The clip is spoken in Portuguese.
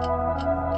Música